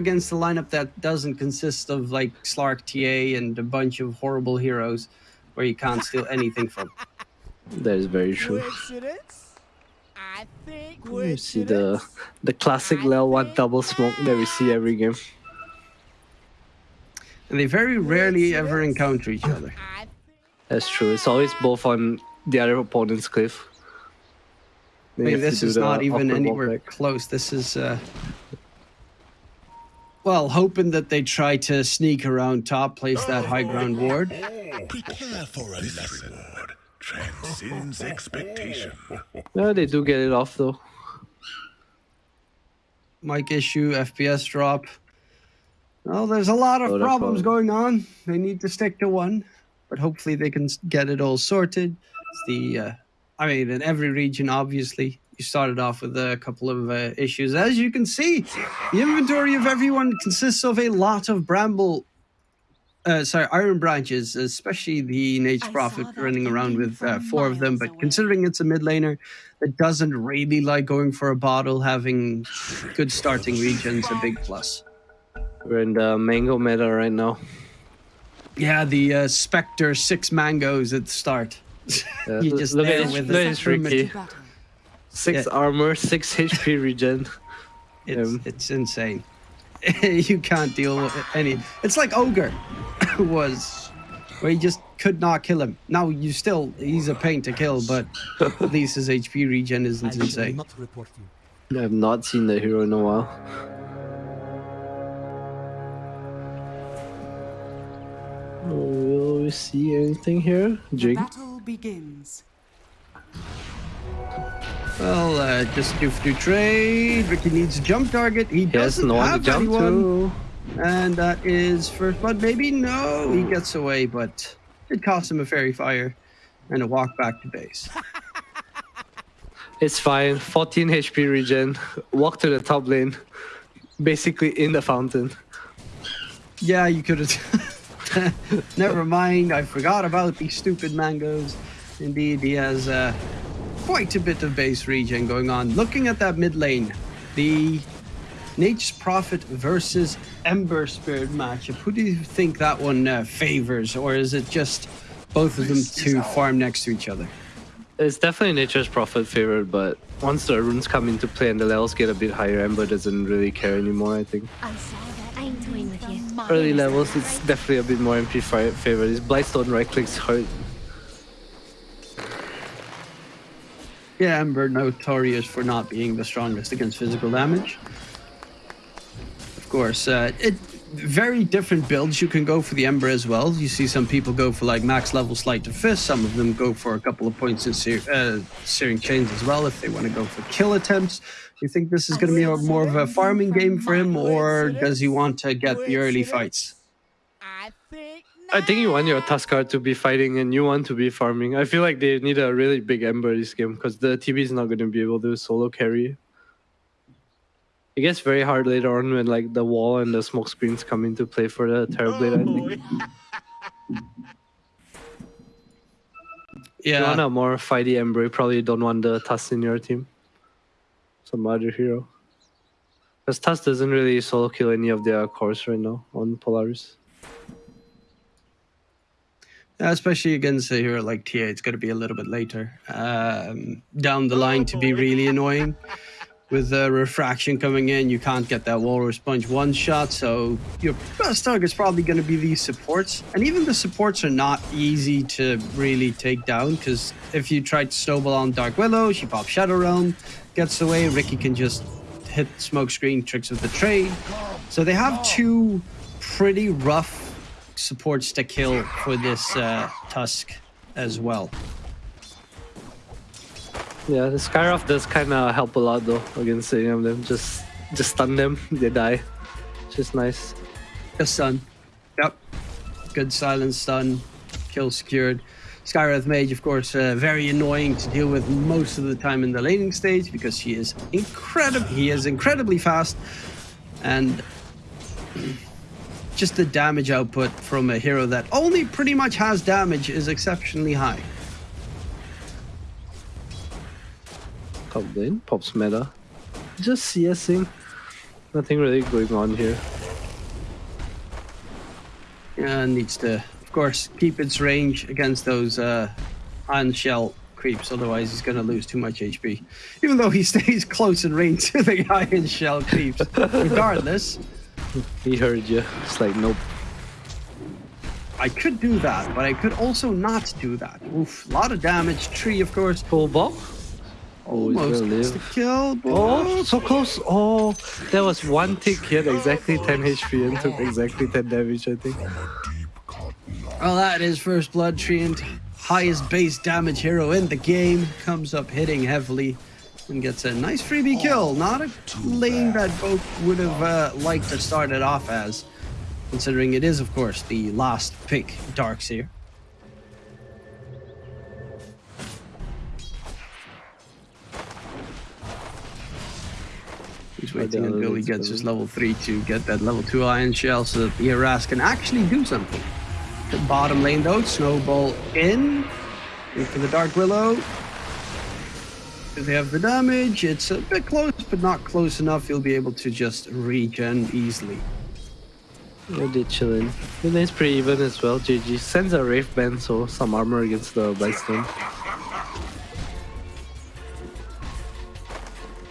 against a lineup that doesn't consist of like Slark TA and a bunch of horrible heroes where you can't steal anything from. That is very true. I think You see the the classic level one double smoke that we see every game. And they very rarely ever encounter each other. That's true. It's always both on the other opponent's cliff. I mean, this is not even anywhere back. close. This is, uh, well, hoping that they try to sneak around top, place that high ground ward. Prepare for a this reward transcends expectation. Yeah, they do get it off though. Mic issue, FPS drop. Well, there's a lot of Lot problems problem. going on. They need to stick to one, but hopefully they can get it all sorted. It's the, uh, I mean, in every region, obviously, you started off with a couple of uh, issues. As you can see, the inventory of everyone consists of a lot of bramble, uh, sorry, iron branches, especially the Nage I Prophet running around with uh, four of them. But away. considering it's a mid laner that doesn't really like going for a bottle, having good starting regions a big plus. We're in the mango meta right now. Yeah, the uh, Spectre six mangoes at the start. Yeah, You just look there at his, with look at the his supplement. Riki. Battle. Six Yeah. armor, six HP regen. It's Um, it's insane. you can't deal with any. It's like Ogre was, where you just could not kill him. Now you still he's a pain to kill, but at least his HP regen isn't I insane. not report you. I have not seen the hero in a while. Oh, Will we see anything here? The battle begins. Well, uh, just do do trade. Riki needs a jump target. He He doesn't no to have jump anyone. to. And that is first blood. Maybe no, he gets away, but it costs him a fairy fire and a walk back to base. It's fine. 14 HP regen. Walk to the top lane. Basically in the fountain. Yeah, you could have. Never mind. I forgot about these stupid mangoes. Indeed, he has uh, quite a bit of base regen going on. Looking at that mid lane, the Nature's Prophet versus Ember Spirit matchup. Who do you think that one uh, favors, or is it just both of them to farm next to each other? It's definitely Nature's Prophet favorite, but once the runes come into play and the levels get a bit higher, Ember doesn't really care anymore, I think. I saw that. I'm toying with you. Early levels, it's definitely a bit more MP fi- favorite. His Blightstone right clicks hurt. Yeah, Ember notorious for not being the strongest against physical damage. Of course, uh, it very different builds you can go for the Ember as well. You see some people go for like max level Sleight of Fist. Some of them go for a couple of points in sear- uh, Searing Chains as well if they want to go for kill attempts. Do you think this is going to be a, more of a farming game for him, or does he want to get the early fights? I think you want your Tuskar to be fighting and you want to be farming. I feel like they need a really big Ember this game because the TB is not going to be able to solo carry. It gets very hard later on when like the wall and the smoke screens come into play for the Terrorblade, I oh, think. You want Yeah, a more fighty Ember, you probably don't want the Tusk in your team. Some other hero. Because Tusk doesn't really solo kill any of their cores right now on Polaris. Yeah, especially against a hero like TA, it's going to be a little bit later um, down the line to be really annoying. With the refraction coming in, you can't get that Walrus Punch one shot, so your best target's probably going to be these supports. And even the supports are not easy to really take down, because if you try to snowball on Dark Willow, she pops Shadow Realm, gets away, Riki can just hit smoke screen tricks with the trade. So they have two pretty rough supports to kill for this uh, Tusk as well. Yeah, the Skywrath does kind of help a lot though against any of them. Just just stun them, they die. Which is nice. The stun. Yep. Good silent stun. Kill secured. Skywrath Mage, of course, uh, very annoying to deal with most of the time in the laning stage because she is incredible. He is incredibly fast, and just the damage output from a hero that only pretty much has damage is exceptionally high. Top lane, pops meta. Just CSing. Nothing really going on here. Yeah, needs to, of course, keep its range against those uh, ion shell creeps. Otherwise, he's going to lose too much HP. Even though he stays close in range to the ion shell creeps. Regardless, He heard you. It's like nope. I could do that, but I could also not do that. Oof, a lot of damage. Tree, of course. Full ball. Oh, he's Almost gets the kill. but- Oh, so close. Oh, there was one tick. He had exactly 10 HP and took exactly 10 damage, I think. Well, that is First Blood Treant. Highest base damage hero in the game. Comes up hitting heavily and gets a nice freebie kill. Not a lane that both would have uh, liked to start it off as, considering it is, of course, the last pick Darkseer. He's waiting until he gets his level 3 to get that level 2 ion shell so that the Eras can actually do something. The bottom lane though, Snowball in. Into the Dark Willow. They have the damage? It's a bit close, but not close enough. You'll be able to just regen easily. Yeah, they chillin'. The lane's pretty even as well. GG sends a Wraith Band, so some armor against the Bison.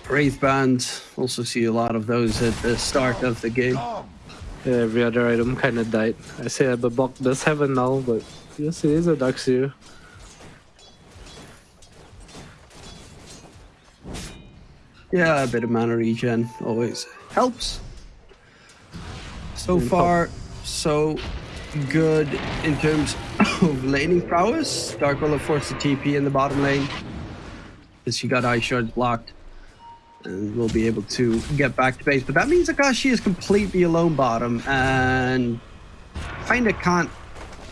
Wraith Band, also see a lot of those at the start of the game. Yeah, every other item kinda died. I say that Babok does have a null, but yes, it is a Darkseer. Yeah, a bit of mana regen always helps. So far, so good in terms of laning prowess. Dark Willow forced the TP in the bottom lane. Because she got Ice Shards blocked. And will be able to get back to base. But that means Akashi is completely alone bottom and kinda can't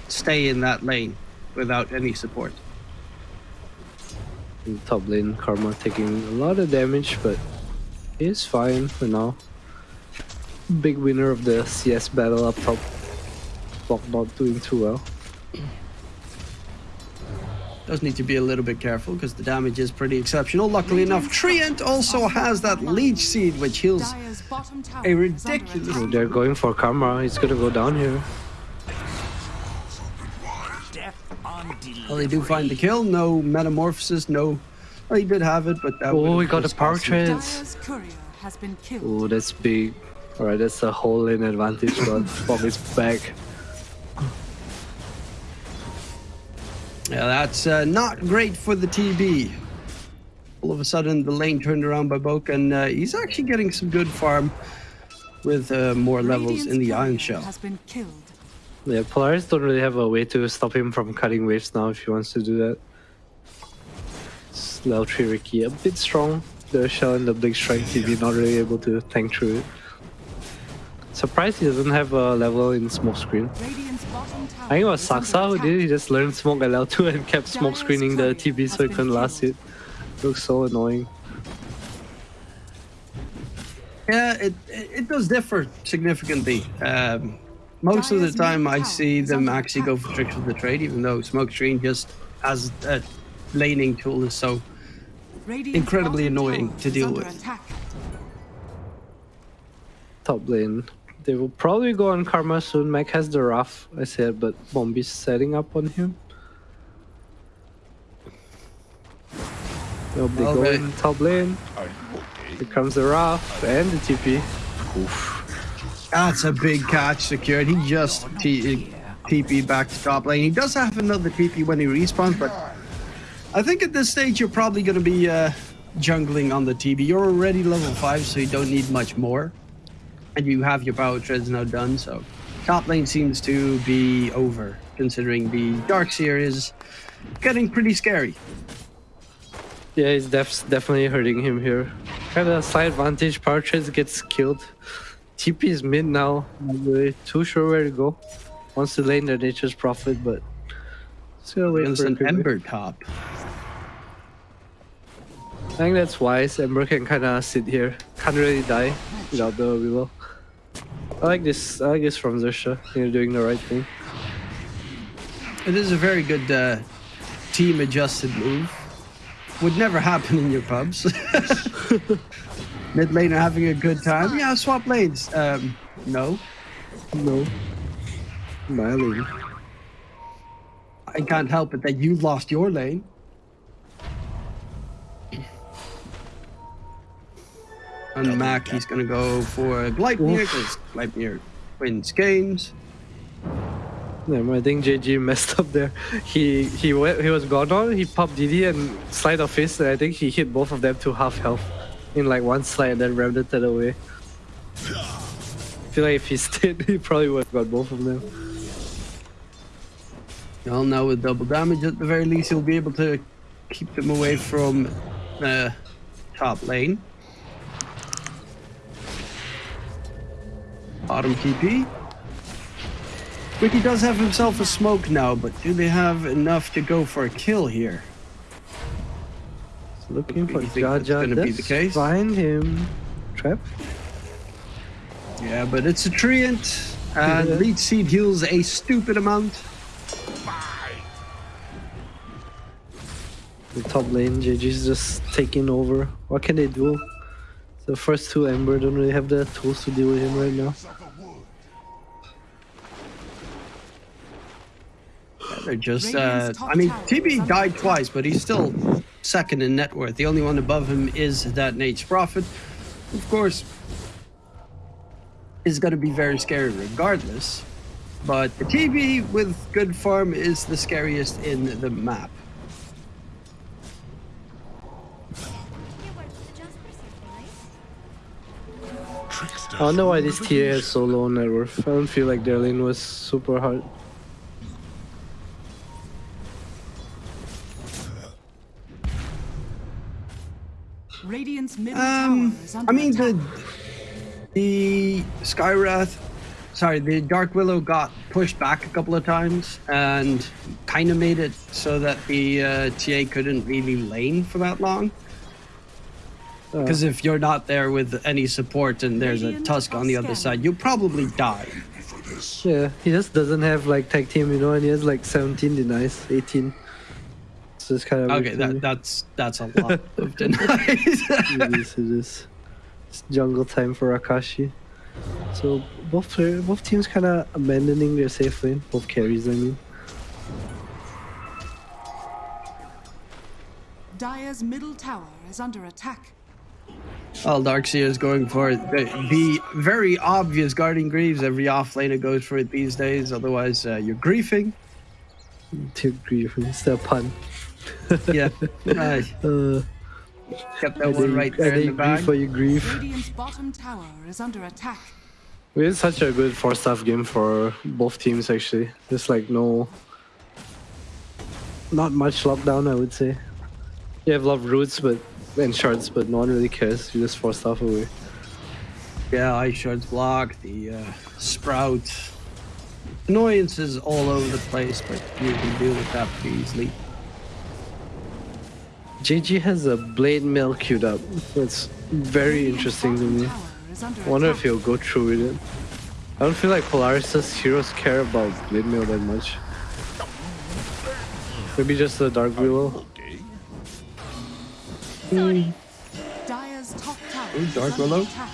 stay in that lane without any support. In top lane, Karma taking a lot of damage, but he's fine for now. Big winner of the CS battle up top. Bok not doing too well. Does need to be a little bit careful because the damage is pretty exceptional. Luckily enough, Treant also has that leech seed which heals Dyer's bottom tower a ridiculous. attack. They're going for Karma. He's gonna go down here. Death on Well, they do find the kill. No metamorphosis. No. Well, he did have it, but that. Oh, we got a just power cost trance. Dyer's courier has been killed. Oh, that's big. Alright, that's a whole in advantage, but Bob is back. Yeah, that's uh, not great for the TB. All of a sudden, the lane turned around by Boke, and uh, he's actually getting some good farm with uh, more levels in the Ion Shell. Has been killed. Yeah, Polaris don't really have a way to stop him from cutting waves now if he wants to do that. It's level 3 Riki, a bit strong. The shell and the Blink Strike TB not really able to tank through it. Surprised he doesn't have a level in smoke screen. Radiant's bottom tower I think it was is Saksa who did it. He just learned smoke at level 2 and kept smoke screening the TB so he couldn't last it. Looks so annoying. Yeah, it, it it does differ significantly. Um, most of the time, I see them actually go for tricks with the trade, even though smoke screen just as a laning tool is so incredibly annoying to deal with. Top lane. They will probably go on Karma soon. Mike has the Wrath, I said, but Bombi's setting up on him. Nope, they go Okay. in top lane. Here comes the Wrath and the TP. That's a big catch secured. He just TP back to top lane. He does have another TP when he respawns, but I think at this stage you're probably going to be uh, jungling on the TP. You're already level 5, so you don't need much more. And you have your power treads now done, so top lane seems to be over, considering the Darkseer is getting pretty scary. Yeah, it's def- definitely hurting him here. Kind of a side advantage. Power Treads gets killed. TP is mid now. Really too sure where to go. Wants to lane their nature's prophet, but just gonna wait There's for an Ember top. I think that's wise. Ember can kind of sit here. Can't really die without the Willow. I like this. I like this from Xerxia. You're doing the right thing. It is a very good uh, team adjusted move. Would never happen in your pubs. Mid laner having a good time. Yeah, swap lanes. Um, no, No. My lane. I can't help it that you lost your lane. And Mac, he's gonna go for Gleipnir because Gleipnir wins games. Yeah, I think JG messed up there. He he went, he was gone on. He popped DD and Sleight of Fist, and I think he hit both of them to half health in like one slide, then it away. I feel like if he stayed, he probably would have got both of them. Well, now with double damage, at the very least, he'll be able to keep them away from the top lane. Bottom TP. Riki does have himself a smoke now, but do they have enough to go for a kill here? Looking for You think that's Jaja. gonna be the case? Find him. Trap. Yeah, but it's a treant, and Yeah. Leech Seed heals a stupid amount. The top lane, JG's just taking over. What can they do? The first two Ember don't really have the tools to deal with him right now. They're just, uh, I mean, TB died twice, but he's still second in net worth. The only one above him is that Nature's Prophet. Of course, is going to be very scary regardless. But the TB with good farm is the scariest in the map. I don't know why this tier is so low on net worth. I don't feel like their lane was super hard. Radiant's middle Um, tower is under I mean, attack. the the Skywrath, sorry, the Dark Willow got pushed back a couple of times and kind of made it so that the uh, TA couldn't really lane for that long. Uh, Because if you're not there with any support and there's a Tusk on the other side, you'll probably die. yeah, he just doesn't have like tag team, you know, and he has like 17 denies, 18. So it's kind of Okay, that, that's that's a lot of denies. it is, it is. It's jungle time for Akashi. So both player, both teams kind of abandoning their safe lane. Both carries, I mean. Dire's middle tower is under attack. Well, Darkseer is going for the, the very obvious Guardian Greaves. Every offlaner goes for it these days. Otherwise, uh, you're griefing. To grief, it's the pun. Yeah, uh, Uh, kept that one right there I in the grief bag. for you grief. Radiant's bottom tower is under attack. We had such a good Force Staff game for both teams actually. There's like no not much lockdown I would say. You have a lot of roots but and shards but no one really cares. You just force stuff away. Yeah, ice shards block, the uh, sprout. Annoyances all over the place, but you can deal with that pretty easily. JG has a blade mail queued up. It's very interesting to me. tower is under I wonder if he'll go through with it. I don't feel like Polaris' heroes care about blade mail that much. Maybe just the Dark Willow. Hmm. Dire's top tower Ooh, Dark under Willow. attack.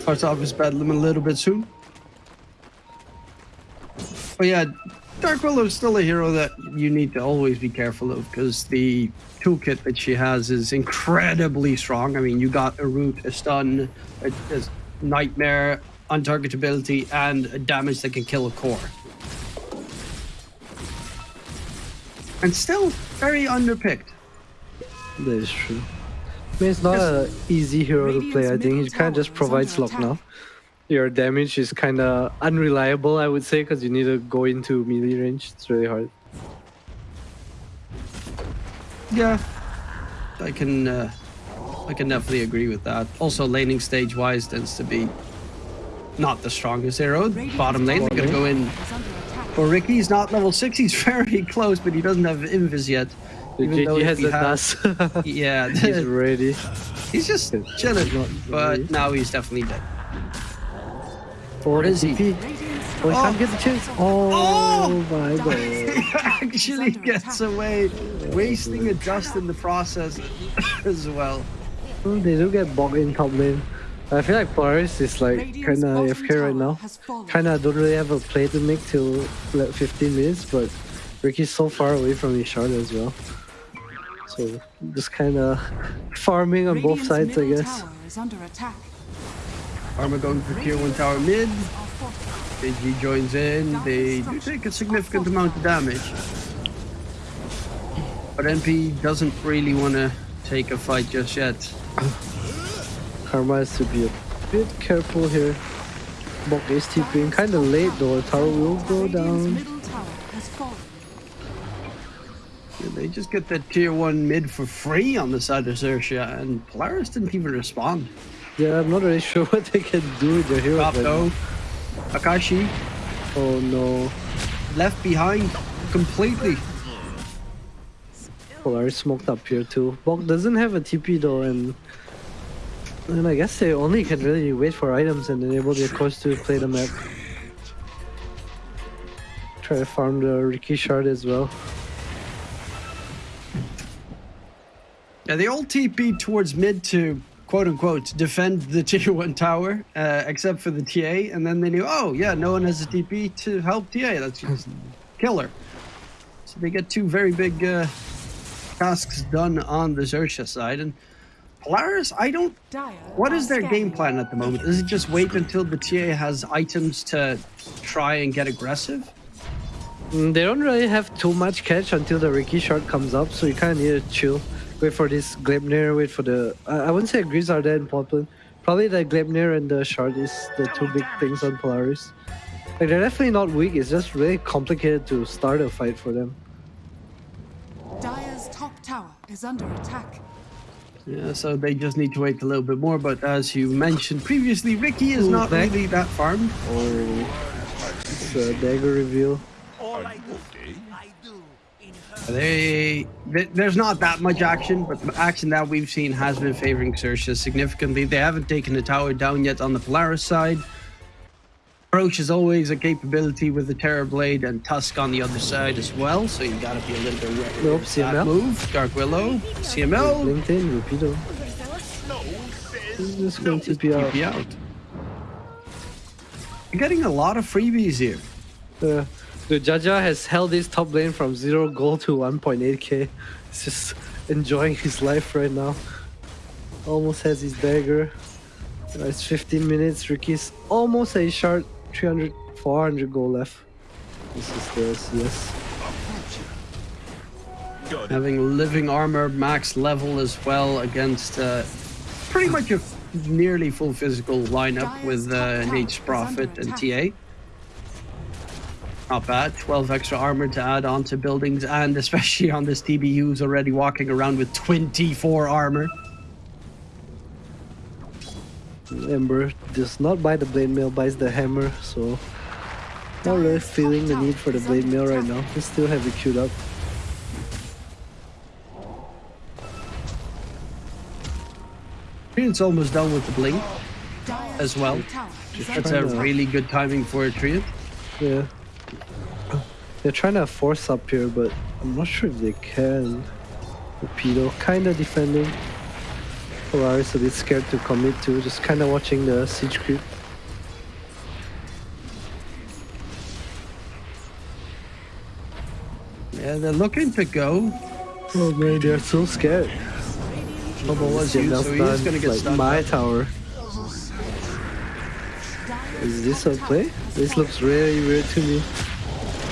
Starts off his bedlam a little bit soon. But yeah, Dark Willow is still a hero that you need to always be careful of because the toolkit that she has is incredibly strong. I mean, you got a root, a stun, a, a nightmare, untargetability, and a damage that can kill a core. And still very underpicked. That is true. I mean, it's not an easy hero to play. I think he kind of just provides lock now. Attack. Your damage is kind of unreliable, I would say, because you need to go into melee range. It's really hard. Yeah, I can. Uh, I can definitely agree with that. Also, laning stage wise tends to be not the strongest hero. Radiant's Bottom lane, they're gonna go in is under attack. for Riki. He's not level six. He's very close, but he doesn't have invis yet. The Even though JG has a had- NAS. Yeah, He's ready. he's just He's chilling. But now he's definitely dead. Or is he? TP. Radiant's Oh, he Oh. can't get the chance. Oh, oh, Oh! my god. He actually gets away, wasting a dust in the process as well. Well, they do get bogged in top lane. I feel like Polaris is like kinda bottom AFK right now. Kinda don't really have a play to make till like 15 minutes, but Riki's so far away from his shard as well. So just kinda farming on both sides, I middle guess. Tower is under attack. Armor going for tier 1 tower mid. Are fortified. Joins in. They do take a significant amount of damage. But NP doesn't really want to take a fight just yet. Karma has to be a bit careful here. Bok is TPing kinda late though, tower will go down. middle tower has fallen. Yeah, They just get that tier 1 mid for free on the side of Xerxia, and Polaris didn't even respond. Yeah, I'm not really sure what they can do with their heroes. Top right now. though. Akashi Oh no. left behind completely. Polaris smoked up here too. Bok doesn't have a TP though, and and I guess they only can really wait for items and enable their course to play the map. Try to farm the Riki shard as well. Yeah, they all TP towards mid to quote unquote defend the tier 1 tower, uh, except for the TA, and then they knew, oh, yeah, no one has a TP to help TA. Let's just kill her. So they get two very big uh, tasks done on the Xerxia side. And Polaris, I don't. Dire What is their game plan at the moment? Is it just wait until the TA has items to try and get aggressive? Mm, They don't really have too much catch until the Riki shard comes up, so you kind of need to chill. Wait for this Gleipnir, wait for the... I, I wouldn't say Grizz are there in Poplin. Probably the Gleipnir and the shard is the two big things on Polaris. Like, they're definitely not weak, it's just really complicated to start a fight for them. Dire's top tower is under attack. Yeah, so they just need to wait a little bit more. But as you mentioned previously, Riki is Ooh, not back. really that farmed. Oh, it's a dagger reveal. All I do, I do They, there's not that much action, but the action that we've seen has been favoring Xerxia significantly. They haven't taken the tower down yet on the Polaris side. Approach is always a capability with the Terror Blade and Tusk on the other side as well, so you gotta be a little bit wary Nope, of that CML. move. Dark Willow, CML, LinkedIn, Rapido. He's just going to be out. Out. You're getting a lot of freebies here. Uh, the Jaja has held his top lane from 0 gold to 1.8k. He's just enjoying his life right now. Almost has his dagger. It's 15 minutes. Riki's almost a shard. 300, 400 gold left. This is the CS. Having living armor max level as well against uh, pretty much a nearly full physical lineup with uh, Nature's Prophet and TA. Not bad. 12 extra armor to add onto buildings, and especially on this TB who's already walking around with 24 armor. Ember does not buy the blade mail, buys the hammer, so not really feeling the need for the blade mail right now. They still have it queued up. Treant's almost done with the blink. As well. top That's a really good timing for a Treant. Yeah. They're trying to force up here, but I'm not sure if they can. Torpedo kinda defending. Polaris a bit scared to commit to, just kinda watching the siege creep. Yeah, they're looking to go. Oh man, they're so scared. Trouble was you, so he is gonna get like stunned. my tower. Is this a play? This looks really weird to me.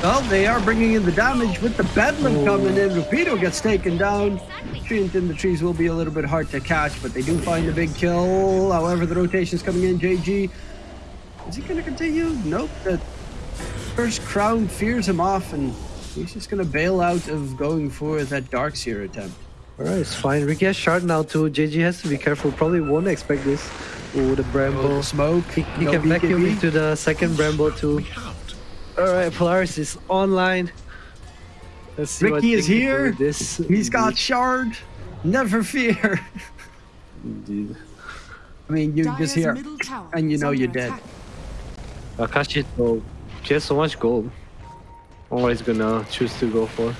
Well, they are bringing in the damage with the Bedlam Oh. coming in. Rapido gets taken down. Treant in the trees will be a little bit hard to catch, but they do find a big kill. However, the rotation is coming in. JG, is he going to continue? Nope. The first crown fears him off, and he's just going to bail out of going for that Darkseer attempt. Alright, it's fine. Riki has shard now too. JG has to be careful. Probably won't expect this. Oh, the Oh, Bramble. the smoke. He, he no can vacuum BKB. into the second Bramble too. Alright, Polaris is online. Let's see Riki is they can do here. This. He's got shard. Never fear. Indeed. I mean, you Dire's just hear, and you know you're dead. attack. Akashi, though, she has so much gold. Always gonna choose to go for?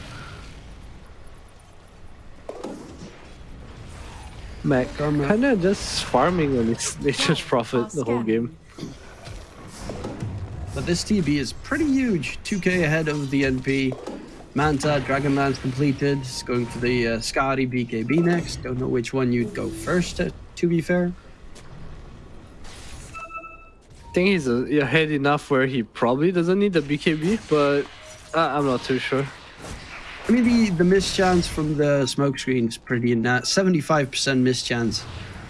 Mac Karma. kind of just farming on its nature's prophet the whole game. But this TB is pretty huge. 2k ahead of the NP. Manta, Dragonlance completed. It's going for the uh, Skadi BKB next. Don't know which one you'd go first, uh, to be fair. I think he's uh, ahead enough where he probably doesn't need the BKB, but uh, I'm not too sure. I mean, the, the miss chance from the smoke screen is pretty nat. 75% miss chance.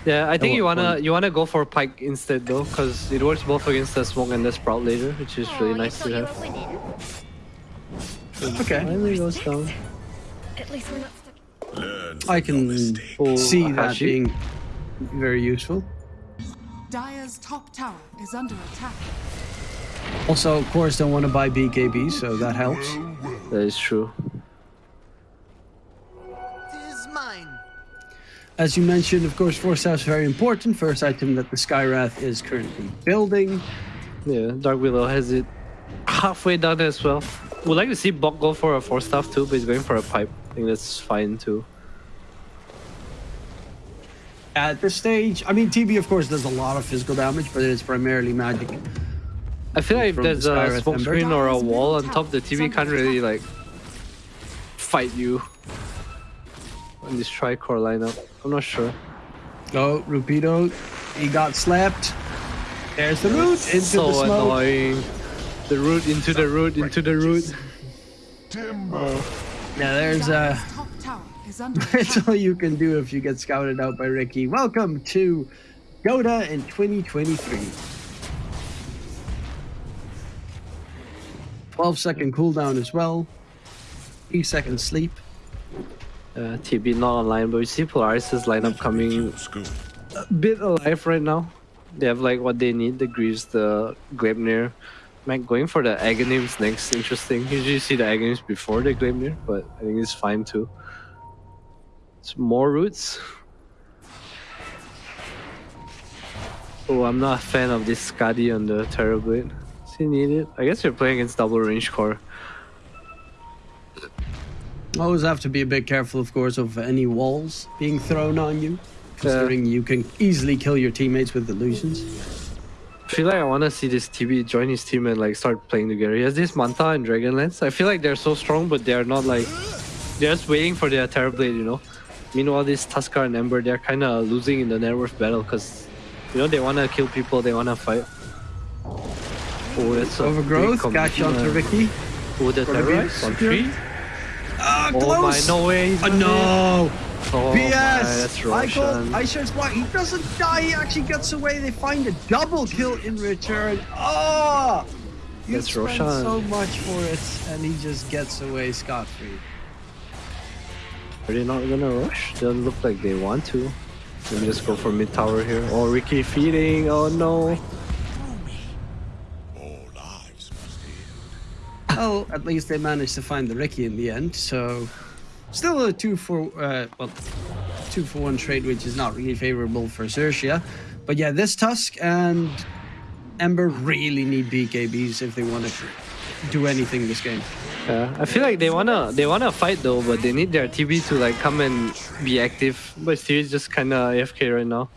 Yeah, I think you wanna point? you wanna go for Pike instead though, because it works both against the smoke and the sprout later, which is really Aw, nice to have. Okay. Finally goes down. At least we're not stuck. I can mistakes. See that being very useful. Dire's top tower is under attack. Also, of course, don't want to buy BKB, so that helps. That is true. Tis mine. As you mentioned, of course, Force Staff very important. First item that the Skywrath is currently building. Yeah, Dark Willow has it halfway done as well. Would like to see Bok go for a Force Staff too, but he's going for a pipe. I think that's fine too. At this stage, I mean, TB, of course, does a lot of physical damage, but it's primarily magic. I feel like if there's the a smoke screen or a wall on top, the TB can't really like fight you on this tricore lineup. I'm not sure. Oh, Rapido, he got slapped. There's the root into so the smoke. annoying. The root into the root into the root. Timber. Now there's uh, Dire's top tower is under That's all you can do if you get scouted out by Riki. Welcome to Dota in 2023. 12 second cooldown as well. 3 second sleep. Uh, TB not online, but we see Polaris's lineup coming a bit alive right now. They have like what they need, the Greaves, the Gleipnir. Mac going for the Aghanim's next, interesting. Usually you see the Aghanim's before the Gleipnir, but I think it's fine too. It's more roots. Oh, I'm not a fan of this Skadi on the Terrorblade. Does he need it? I guess you're playing against double range core. Always have to be a bit careful, of course, of any walls being thrown on you, considering yeah. you can easily kill your teammates with illusions. I feel like I want to see this TB join his team and like start playing together. He has this Manta and Dragonlance. I feel like they're so strong, but they're not like... They're just waiting for their Terror Blade, you know? Meanwhile, this Tuskar and Ember, they're kind of losing in the net worth battle because, you know, they want to kill people, they want to fight. Oh, that's Overgrowth, a Overgrowth, catch onto Riki. Oh, the Terrorize on 3. Uh, oh. My, no way. Uh, no. Oh BS! My, I called Aisha's block. He doesn't die. He actually gets away. They find a double kill in return. Oh! You that's spend Roshan. so much for it, and he just gets away scot-free. Are they not gonna rush? They look like they want to. Let me just go for mid tower here. Oh, Riki feeding. Oh no. Well, at least they managed to find the Riki in the end. So, still a two for uh, well, two for one trade, which is not really favorable for Xerxia. But yeah, this Tusk and Ember really need BKBs if they want to do anything this game. Yeah, I feel like they wanna they wanna fight though, but they need their TB to like come and be active. But Steve's just kinda AFK right now.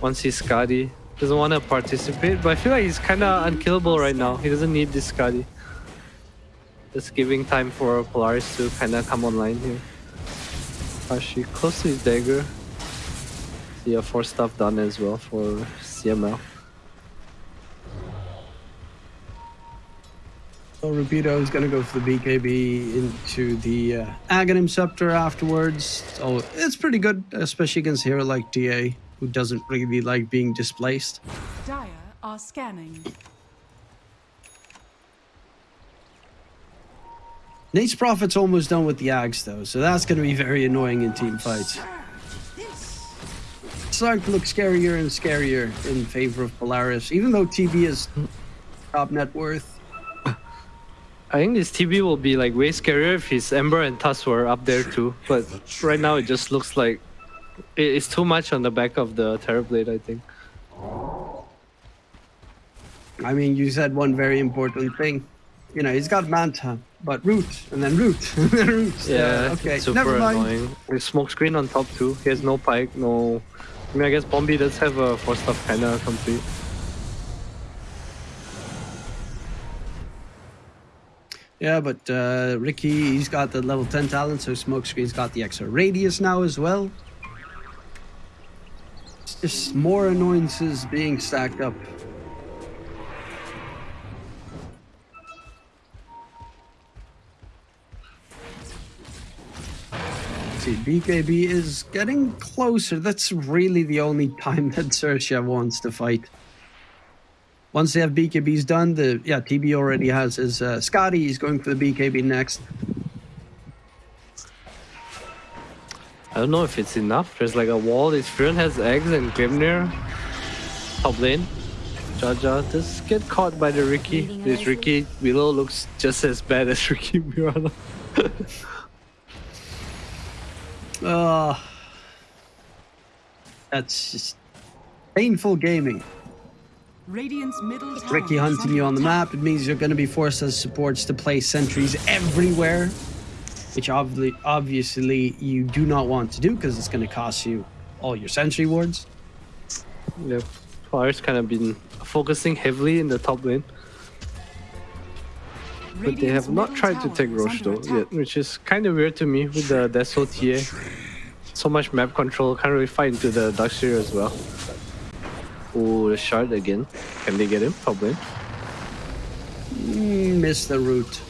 Once he's Skadi. Doesn't wanna participate, but I feel like he's kinda unkillable right now. He doesn't need this Skadi. Just giving time for Polaris to kinda come online here. Actually close to his dagger. See a Force Staff done as well for CML. So Rapido is going to go for the BKB into the uh, Aghanim Scepter afterwards. So it's pretty good, especially against a hero like DA, who doesn't really like being displaced. Dire are scanning. Nature's Prophet's almost done with the Ags, though, so that's going to be very annoying in team fights. It's starting to look scarier and scarier in favor of Polaris, even though TB is top net worth. I think this TB will be like way scarier if his Ember and Tusk were up there too. But right now it just looks like it's too much on the back of the Terrorblade, I think. I mean, you said one very important thing. you know, he's got Manta, but root, and then root, and then root. Yeah, Uh, okay, super never mind. annoying. There's smoke screen on top too. He has no pike, no. I mean, I guess Bombi does have a stuff kinda complete. Yeah, but uh, Riki, he's got the level 10 talent, so Smokescreen's got the extra radius now as well. It's just more annoyances being stacked up. See, BKB is getting closer. That's really the only time that Xerxia wants to fight. Once they have BKBs done, the yeah TB already has his uh, Skadi. He's going for the BKB next. I don't know if it's enough. There's like a wall. This Furion has eggs and Gleipnir. Top lane. Jaja just get caught by the Riki. This Riki Willow looks just as bad as Riki Mirana. Uh, that's just painful gaming. Radiant's middle tower Riki hunting you on the map. It means you're going to be forced as supports to place sentries everywhere, which obviously obviously you do not want to do because it's going to cost you all your sentry wards. Yep. Polaris kind of been focusing heavily in the top lane. But they have not tried to take is Rosh though attack. yet, which is kind of weird to me with the Deso TA. So much map control, can't really fight into the Darkseer as well. Oh, the shard again. Can they get him? Lane. Mm, miss the route.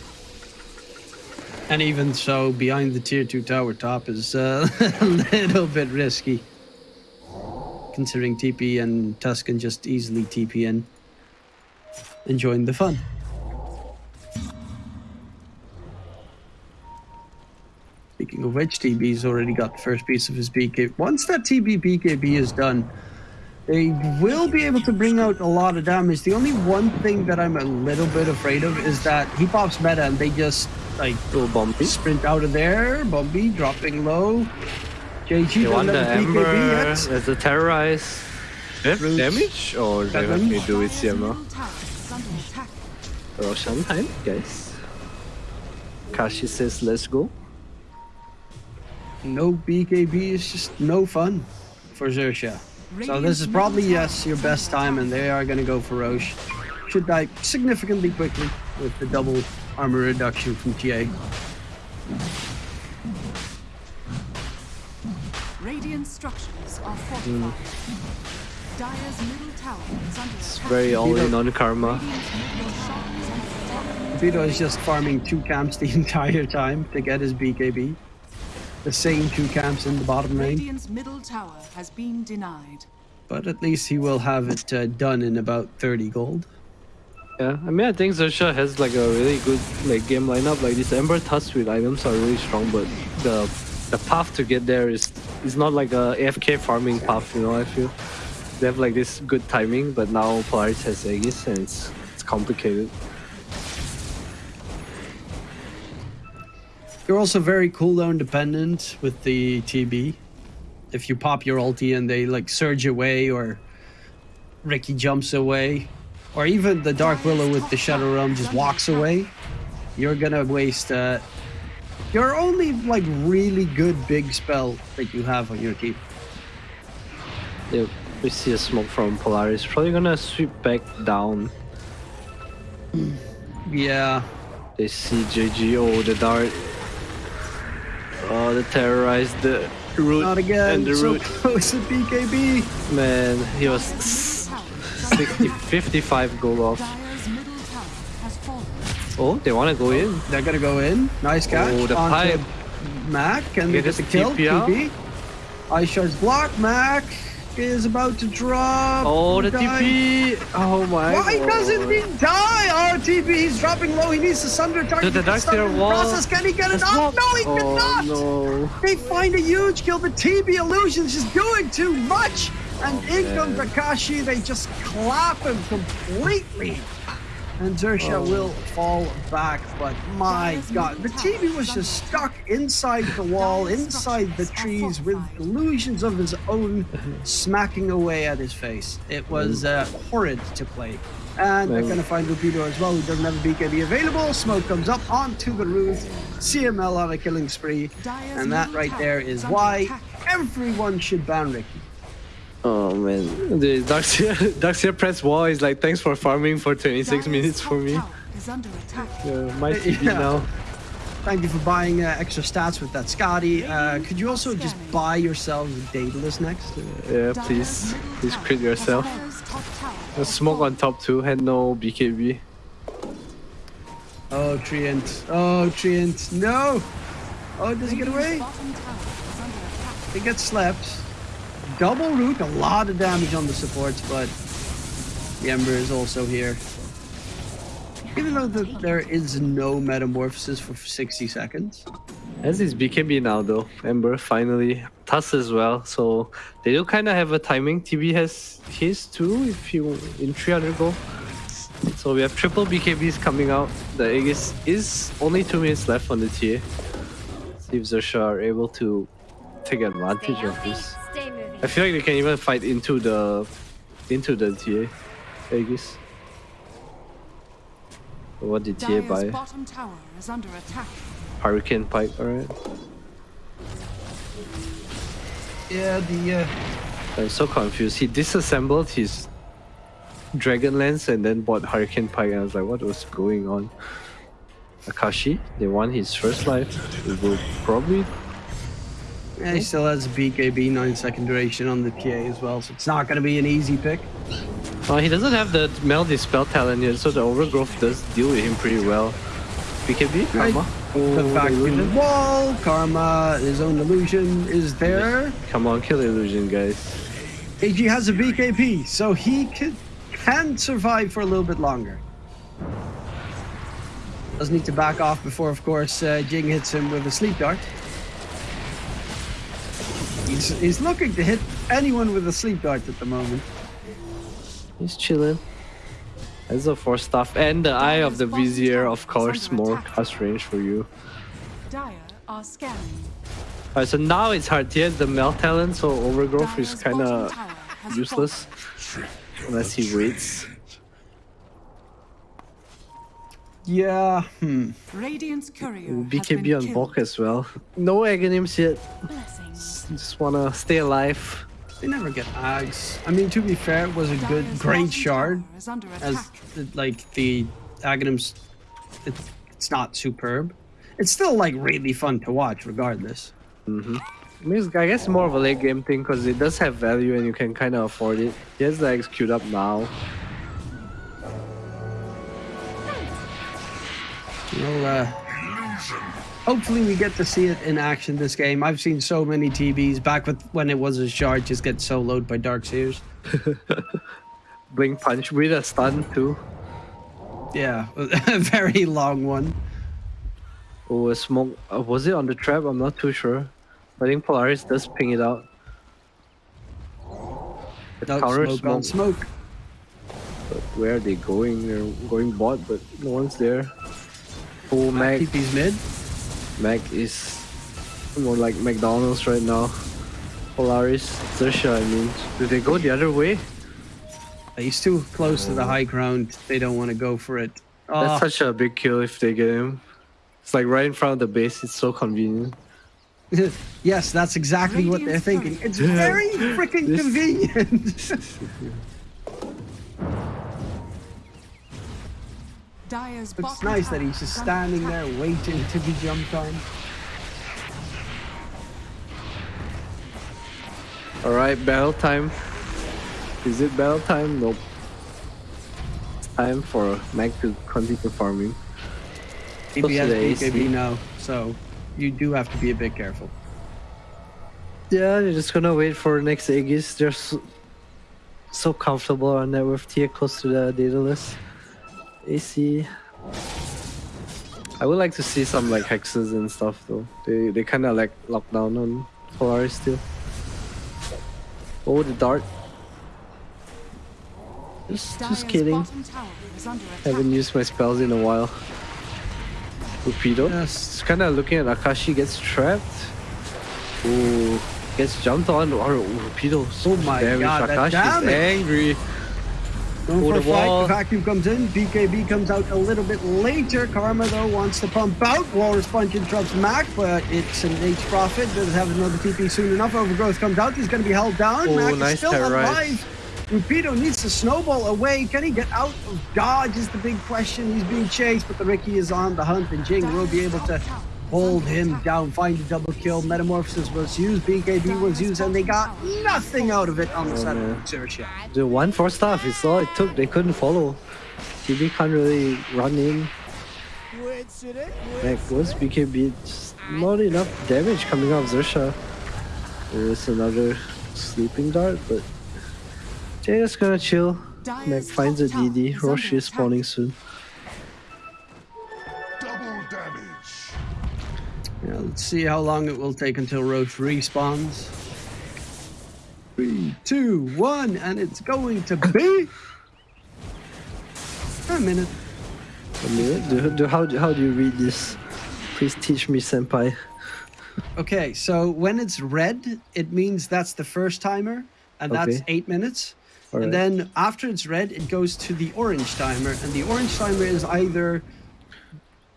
And even so, behind the tier 2 tower top is uh, a little bit risky. Considering TP and Tuscan just easily TP in. Enjoying the fun. Speaking of which, TB's already got the first piece of his BK. Once that TB BKB is done, they will be able to bring out a lot of damage. The only one thing that I'm a little bit afraid of is that he pops meta and they just like Oh, Bombi. sprint out of there. Bombi dropping low. JG They don't want the let Ember BKB as a terrorize. They have damage? Or they have Seven. to do it Dire's CML? middle tower is under attack. Roshan time, guys. Kashi says, let's go. No BKB is just no fun for Xerxia. So this is probably yes your best time, and they are going to go for Rosh. Should die significantly quickly with the double armor reduction from TA. Radiant structures are hmm. fortified. Dire's middle tower is under It's attack. very all in on karma. Radiant's middle shot is under attack. Vito is just farming two camps the entire time to get his BKB. The same two camps in the bottom lane, Radiant's middle tower has been denied. but at least he will have it uh, done in about 30 gold. Yeah, I mean, I think Xerxia has like a really good like game lineup. Like these Ember Tusk with items are really strong, but the the path to get there is is not like a AFK farming path. You know, I feel they have like this good timing, but now Polaris has Aegis and it's it's complicated. You're also very cooldown dependent with the TB. If you pop your ulti and they like surge away, or Riki jumps away, or even the Dark Willow with the Shadow Realm just walks away, you're gonna waste uh, your only like really good big spell that you have on your team. Yeah, we see a smoke from Polaris. Probably gonna sweep back down. Yeah, They see JG. Oh, the dart. Oh, the terrorized the root not again. and the so root. close to BKB. Man, he was Dire's middle tower is under 60, 55 gold off. Dire's middle tower has fallen. Oh, they want to go in. They're gonna go in. Nice oh, catch. Oh, the pipe. Mac and Get get the kill. TP. Ice block. Mac is about to drop. Oh, the. TP. Oh my Why god. doesn't he die? RTP, He's dropping low. He needs to sunder target. the the Dark sunder Seer wall. Process. Can he get it off? No, he oh, cannot. no. They find a huge kill. The TB illusion's just doing too much. And in comes. Takashi. They just clap him completely. And Xerxia Oh. will fall back, but my god, the TB was just stuck inside the wall, inside the trees, with illusions of his own smacking away at his face. It was uh, horrid to play. And they're gonna find Lupido as well, who doesn't have a BKB available. Smoke comes up onto the roof. CML on a killing spree. And that right there is why everyone should ban Riki. Oh man, the Darkseer, Darkseer press wall is like thanks for farming for 26 Dire's minutes for me. tower is under attack. Yeah, my TB Yeah. now. Thank you for buying uh, extra stats with that Skadi. Uh, could you also just buy yourselves Daedalus next? Yeah, please, please crit yourself. Dire's top tower A smoke on top too, had no BKB. Oh, Treant. Oh, Treant. No! Oh, does he get away? bottom tower is under attack. He gets slept. Double root, a lot of damage on the supports, but the Ember is also here. Even though the, there is no metamorphosis for 60 seconds. Has his BKB now though, Ember finally. Tusk as well, so they do kind of have a timing. TB has his too if you in 300 go. So we have triple BKBs coming out. The Aegis is only 2 minutes left on the TA. See if Xerxia are able to take advantage of this. Stay moving. I feel like they can even fight into the into the TA Aegis. What did TA buy? bottom tower is under attack. Hurricane Pike, alright. Yeah, the uh, I'm so confused. He disassembled his Dragon Lance and then bought Hurricane Pike, and I was like, what was going on? Akashi, they won his first life. It will probably. Yeah, he still has a BKB 9 second duration on the TA as well, so it's not going to be an easy pick. Oh, he doesn't have the Mel spell talent yet, so the Overgrowth does deal with him pretty well. BKB? Right. Karma? The Oh, fact illusion? the wall, Karma, his own illusion is there. Come on, kill illusion, guys. AG has a BKB, so he can, can survive for a little bit longer. Does need to back off before, of course, uh, Jing hits him with a sleep dart. He's, he's looking to hit anyone with a sleep dart at the moment. He's chilling. As a Force Staff. and the Eye of the Vizier, of course, more cast range for you. Alright, so now it's hard. He the Mel talent, so Overgrowth is kinda useless unless he waits. Yeah, hmm. fallen. Radiant's courier BKB been on killed. Bulk as well. No Aghanims yet. Blessings. Just wanna stay alive. They never get Ags. I mean, to be fair, it was a good, great shard. tower is under As, like, the Aghanims, it, it's not superb. It's still, like, really fun to watch, regardless. I mean, I guess more of a late game thing because it does have value and you can kind of afford it. He has the X queued up now. Well, uh, hopefully we get to see it in action this game. I've seen so many TBs back with when it was a shard just get soloed by Dark Seers. Blink punch with a stun too. Yeah, a very long one. Oh, a smoke. Uh, was it on the trap? I'm not too sure. I think Polaris does ping it out. It No counters smoke smoke, smoke. but where are they going? They're going bot, but no one's there. Oh, Mac. TP's mid. Mac is more like McDonald's right now. Polaris, Xerxia, I mean. Do they go the other way? He's too close to the oh. high ground. They don't want to go for it. That's Oh, such a big kill if they get him. It's like right in front of the base. It's so convenient. yes, that's exactly what they're thinking. It's very freaking This- convenient. Dire's it's nice that he's just standing there waiting to be jumped on. Alright, battle time. Is it battle time? Nope. It's time for Mac to continue farming. TP Close to has. BKB now, so you do have to be a bit careful. Yeah, they're just gonna wait for next Aegis. They're so, so comfortable on that with tier close to the Daedalus. AC. I would like to see some like hexes and stuff though. They they kind of like lock down on Polaris still. Oh, the dart. Just, just kidding. bottom tower is under attack. Haven't used my spells in a while. Rapido. Yes. It's kind of looking at Akashi gets trapped. Ooh, gets jumped on. Or Rapido. Oh my damage. God, that Akashi's damage. angry. Going for a the fight, wall. the vacuum comes in, BKB comes out a little bit later. Karma though wants to pump out. Walrus Punch interrupts Mac, but it's an H profit. Doesn't have another TP soon enough. Overgrowth comes out, he's gonna be held down. Oh, Mac nice is still alive. Rapido needs to snowball away. Can he get out of dodge is the big question. He's being chased, but the Riki is on the hunt, and Jing will be able to hold him down, find a double kill. Metamorphosis was used, BKB was used, and they got nothing out of it on the side of Xerxia. The one Force Staff is all it took. They couldn't follow. TB can't really run in. Like, what's BKB? Just not enough damage coming out of Xerxia. There is another sleeping dart, but Jay is gonna chill. Dire's finds a DD. is Rosh is spawning soon. Yeah, let's see how long it will take until Rosh respawns. Three, two, one, and it's going to be a minute. A minute? Do, do, how, do- how do you read this? Please teach me, senpai. Okay, so when it's red, it means that's the first timer, and that's eight minutes. Alright. And then after it's red, it goes to the orange timer, and the orange timer is either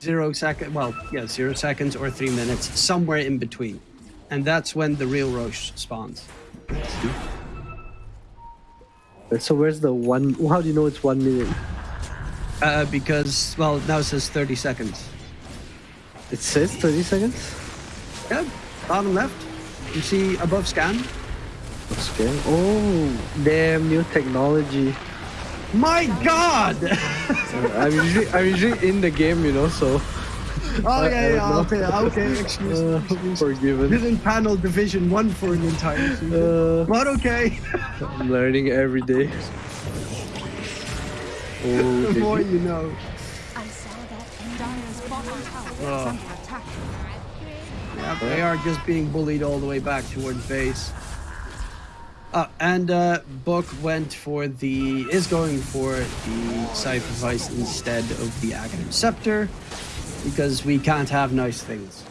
zero second, well, yeah, zero seconds or three minutes, somewhere in between, and that's when the real Rosh spawns. So where's the one? How do you know it's one minute? Uh, because well, now it says 30 seconds. It says 30 seconds? Yeah, bottom left. You see above scan. Okay. Oh, damn, new technology. My God! I'm usually, I'm usually in the game, you know, so oh I yeah, yeah. Okay, okay. Excuse uh, me. forgiven. Didn't panel Division One for an entire season, Uh, but okay. I'm learning every day. Oh, the more you know. I saw that and bottom tower is Oh. under attack. Yeah, they are just being bullied all the way back towards base. Uh, and uh, Book went for the is going for the sacrifice instead of the Aghanim Scepter because we can't have nice things.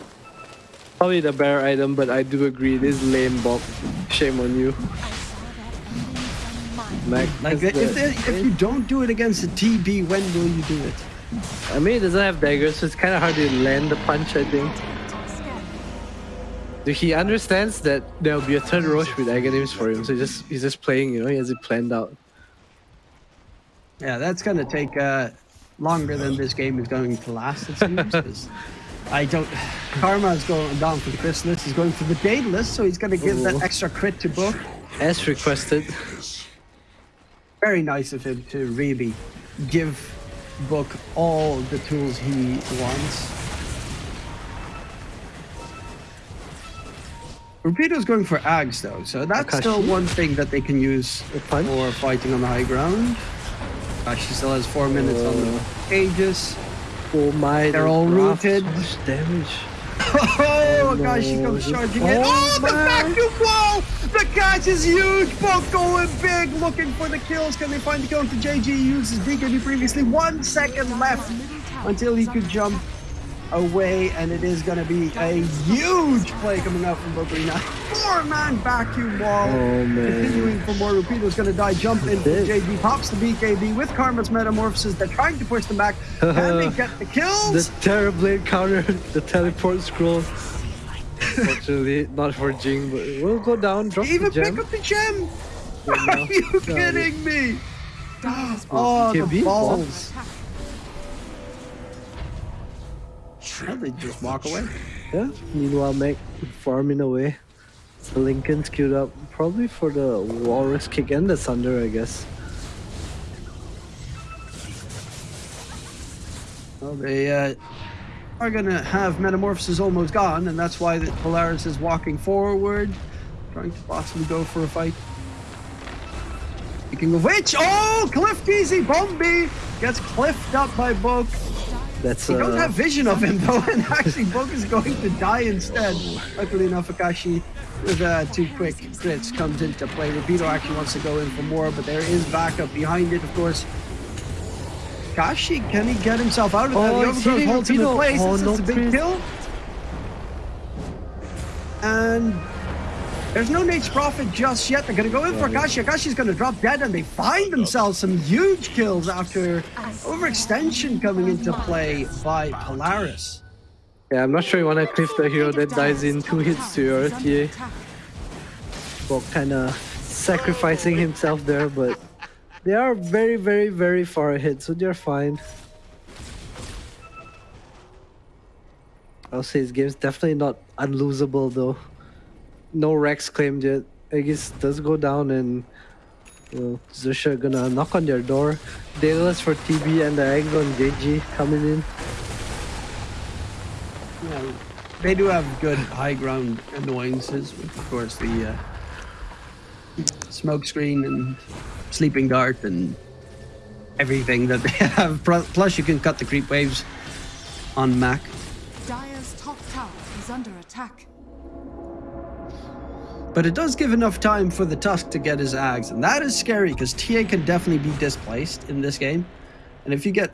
Probably the better item, but I do agree it is lame, Bob. Shame on you, I saw that ending from mine. Mac. Like has if, they, if you don't do it against a TB, when will you do it? I mean, it doesn't have daggers, so it's kind of hard to land the punch. I think. He understands that there'll be a third Rosh with Aghanims for him, so he just he's just playing. You know, he has it planned out. Yeah, that's gonna take uh, longer than this game is going to last. It seems. I don't. Karma is going down for the Chrysalis. He's going for the Daedalus, so he's gonna give Ooh. that extra crit to Book. As requested. Very nice of him to really give Book all the tools he wants. Rapido's going for Ags though, so that's still one thing that they can use for fighting on the high ground. She still has four minutes on the Aegis. Oh my! They're all rooted. damage. Oh, no, gosh, she comes charging in. Oh, Oh, the vacuum wall! The catch is huge! Both going big, looking for the kills. Can they find the kill to JG? He uses BKB previously. One second left until he could jump away, and it is going to be a huge play coming out from Bobrina. Four-man vacuum wall. Oh, man. Continuing for more. Rapido's going to die. Jump in for. JG. Pops the BKB with Karma's Metamorphosis. They're trying to push them back. Can they get the kills? The Terrorblade counter, the teleport scroll. Fortunately, not for Jing, but we'll go down, drop Even the pick up the gem? Are you kidding me? Oh, oh the balls. They just walk away. Yeah. Meanwhile, Meg farming away. The Linken's queued up, probably for the Walrus kick and the Thunder, I guess. Well, they uh, are gonna have Metamorphosis almost gone, and that's why the Polaris is walking forward, trying to possibly go for a fight. Speaking of which, oh, Cliff Easy Bombi gets cliffed up by Book. That's He don't uh, have vision of him though, and actually Book is going to die instead. Luckily enough, Akashi with uh, two quick crits comes into play. Rapido actually wants to go in for more, but there is backup behind it, of course. Kashi, can he get himself out of that? Oh, The he's overgrowth holds him in place. Oh, this is a big kill. And there's no Nature's Prophet just yet. They're going to go in for Kashi. Kashi's going to drop dead, and they find themselves some huge kills after overextension coming into play by Polaris. Yeah, I'm not sure you want to cliff the hero that dies in two hits to your TA. Well, kind of sacrificing himself there, but they are very, very, very far ahead, so they're fine. I'll say this game's definitely not unlosable though. No Rex claimed yet. Aegis does go down and you know, Xerxia gonna knock on their door. Daedalus for TB and the eggs on JG coming in. Yeah, they do have good high ground annoyances, with, of course, the uh, smoke screen and sleeping dart and everything that they have. Plus, you can cut the creep waves on Mac. Dire's top tower is under attack. But it does give enough time for the Tusk to get his Ags, and that is scary because TA can definitely be displaced in this game. And if you get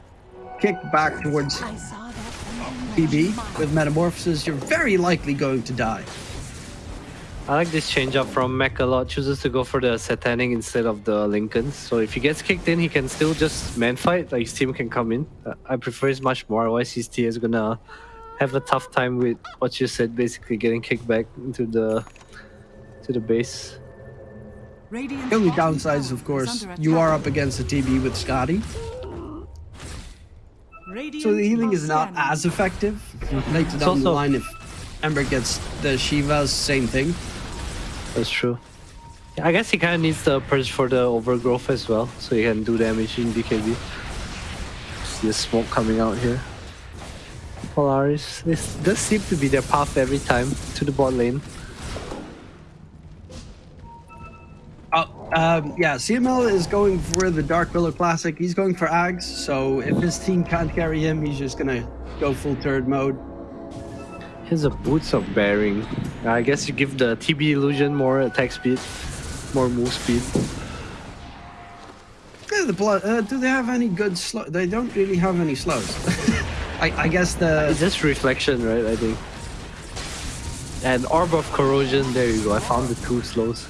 kicked back towards I saw that. TB with Metamorphosis, you're very likely going to die. I like this change up from Mech a lot. Chooses to go for the Satanic instead of the Linkens. So if he gets kicked in, he can still just man fight. Like his team can come in. Uh, I prefer his much more. Otherwise, his team is gonna have a tough time with what you said, basically getting kicked back into the to the base. Radiant's The only bottom downside is, of course, you are up against a TB with Skadi, Radiant so the healing is not as effective. Later It's down the line, if Ember gets the Shivas, same thing. That's true. Yeah, I guess he kind of needs the purge for the overgrowth as well, so he can do damage in BKB. See the smoke coming out here. Polaris, this does seem to be their path every time to the bot lane. Um, yeah, CML is going for the Dark Willow Classic. He's going for Ags, so if his team can't carry him, he's just gonna go full turd mode. Here's a Boots of Bearing. I guess you give the TB illusion more attack speed, more move speed. Yeah, the blood. Uh, do they have any good slow? They don't really have any slows. I, I guess the It's just reflection, right? I think. And Orb of Corrosion, there you go. I found the two slows.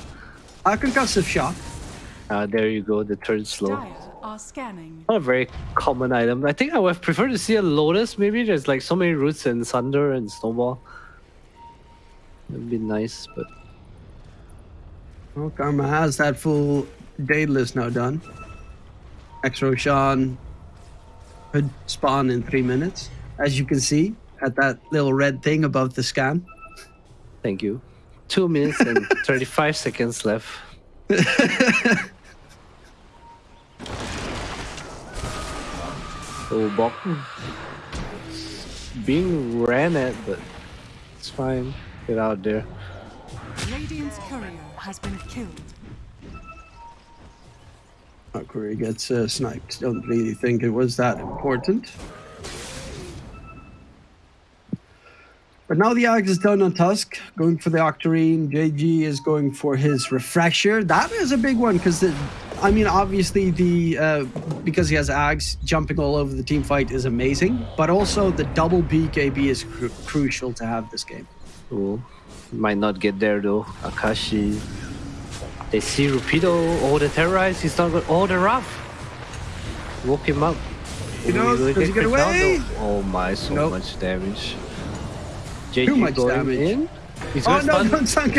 Uh, concussive shock. Uh, there you go, the third slow. Are scanning. Not a very common item. I think I would prefer to see a Lotus, maybe. There's like so many roots and Sunder and Snowball. It'd be nice, but Well, Karma has that full Daedalus now done. X Roshan could spawn in three minutes, as you can see at that little red thing above the scan. thank you. Two minutes and 35 seconds left. oh, Bok. Being ran at, but it's fine. Get out there. Radiant's courier has been killed. Akuri gets uh, sniped. Don't really think it was that important. But now the Axe is done on Tusk, going for the Octarine. JG is going for his Refresher. That is a big one because, I mean, obviously the uh, because he has Axe, jumping all over the team fight is amazing. But also the double BKB is cru- crucial to have this game. Ooh, might not get there though. Akashi. They see Rapido. Oh, the terrorize. He's not good. Oh, the rough. Woke him up. You know, Ooh, will does he get down, away? Oh my, so Nope. much damage. JG Too much damage. in. He's Oh gonna no, stun. don't stun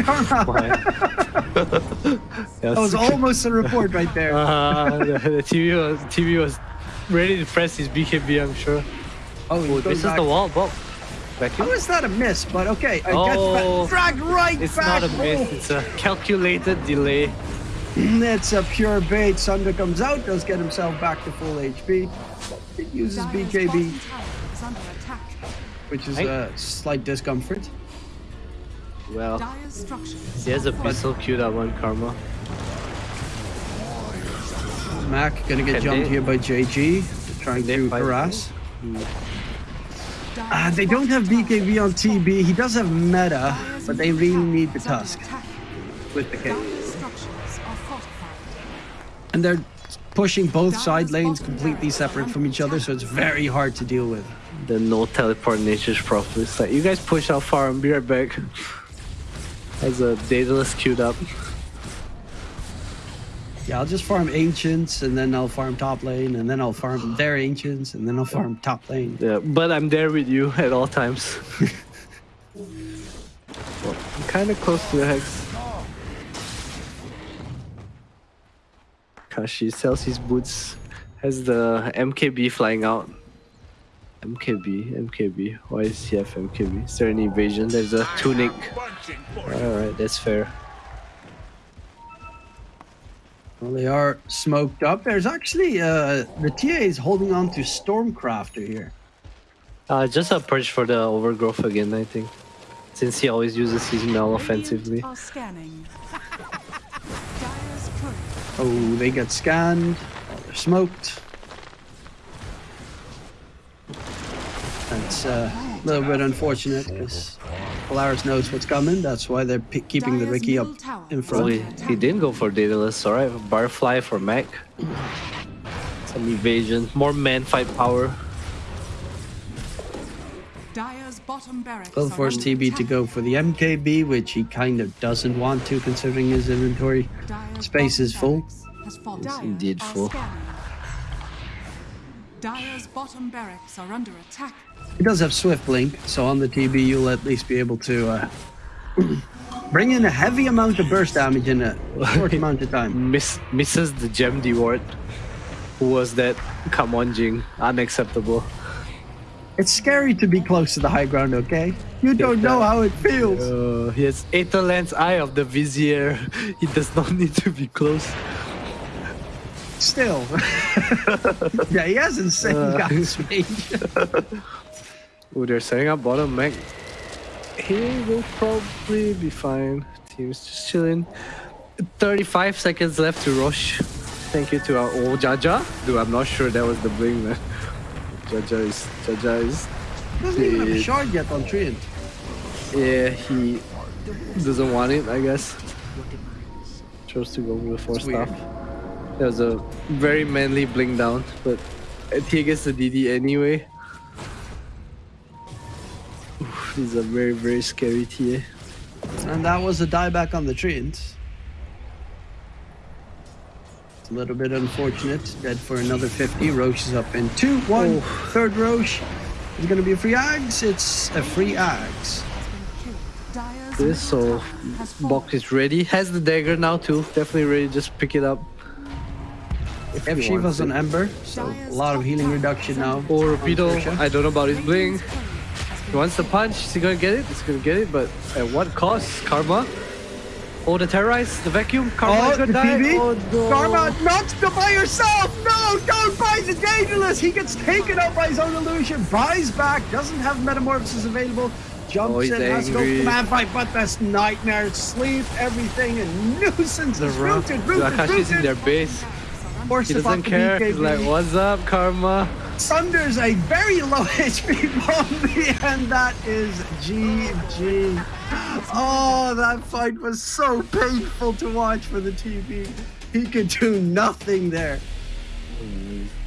That was almost a report right there. Uh, the, the TB was TB was ready to press his BKB. I'm sure. Oh, he's Oh, going this is the wall, Bob. Back How in. that a miss? But okay, I Oh. guess drag right It's back. not a miss. It's a calculated delay. Oh, it's a pure bait. Sunder comes out, does get himself back to full HP. It uses Dire's BKB, which is Hey. a slight discomfort. Well, Dire's structures. there's a are pistol queued up on Karma. Mac gonna get Can jumped they- here by JG, trying to fight? harass. Dire's Uh, they don't have bottom BKB on. TB. He does have meta, Dire's Dire's but they really need the is Tusk with the K. Dire's structures are fortified. And they're pushing both side lanes completely separate from each other, so it's very hard to deal with. The no teleport nature's properly. It's like you guys push out far and be right back. Has a Daedalus queued up. Yeah, I'll just farm ancients, and then I'll farm top lane, and then I'll farm their ancients, and then I'll farm top lane. Yeah, but I'm there with you at all times. well, I'm kind of close to the hex. Kashi sells his boots. Has the MKB flying out. MKB, MKB. Why is he have MKB? Is there an evasion? There's a tunic. Alright, that's fair. Well, they are smoked up. There's actually uh, the TA is holding on to Stormcrafter here. Uh, just a purge for the overgrowth again, I think. Since he always uses his Mel offensively. Radiant are scanning. Dire's turret Oh, they get scanned. Oh, they're smoked. That's uh, a little bit unfortunate because Polaris knows what's coming. That's why they're p- keeping the Dire's Riki up in front. Under he, he didn't go for Daedalus, alright. Butterfly for Mac. Some evasion. More man fight power. Dire's bottom Will force TB to go for the MKB, which he kind of doesn't want to considering his inventory. Space is full. barracks Has fallen. It's indeed are full. Scanning. Dire's bottom barracks are under attack. He does have Swift Blink, so on the TB you'll at least be able to uh, bring in a heavy amount of burst damage in a short amount of time. Miss, misses the gem ward. Who was that? Come on, Jing. Unacceptable. It's scary to be close to the high ground, okay? You don't know how it feels. Uh, he has Aether Lens Eye of the Vizier. He does not need to be close. Still. yeah, he has insane Uh. guns range. Oh, they're setting up bottom Mac. He will probably be fine. Team's just chilling. 35 seconds left to rush. Thank you to our old Jaja. Dude, I'm not sure that was the bling, man. Jaja is. Jaja is. Doesn't even have a shard yet on Treant. Yeah, he doesn't want it, I guess. Chose to go with the Force Staff. That was a very manly bling down, but he gets the DD anyway. Oof, this is a very, very scary TA. And that was a dieback on the Treant. It's a little bit unfortunate. Dead for another 50. Rosh is up in 2 1. Third Roche is going to be a free Ags. It's a free Ags. This, so tower has fallen. Box is ready. Has the dagger now too. Definitely ready. Just pick it up. If want Shiva's it. on Ember, so a lot of healing reduction now. Or Rapido. I don't know about his bling. Radiant's turret has He wants the punch. Is he gonna get it? He's gonna get it, but at what cost? Karma. Oh, the terrorize, the vacuum. Karma Oh, is gonna die. Oh no. Karma, not to by yourself! No, don't buy the Daedalus! He gets taken out by his own illusion, buys back, doesn't have Metamorphosis available, jumps Oh, in, has to go angry. command fight, but that's nightmare, sleep, everything, and nuisance The is rock. rooted, rooted, Akashi's in their base. Force He doesn't care. He's like, what's up, Karma? Sunders a very low HP Bombi, and that is GG. Oh, that fight was so painful to watch for the TB. He could do nothing there.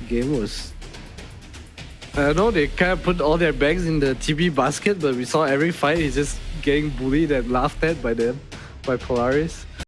Game was. I know, they kind of put all their bags in the TB basket, but we saw every fight he's just getting bullied and laughed at by them, by Polaris.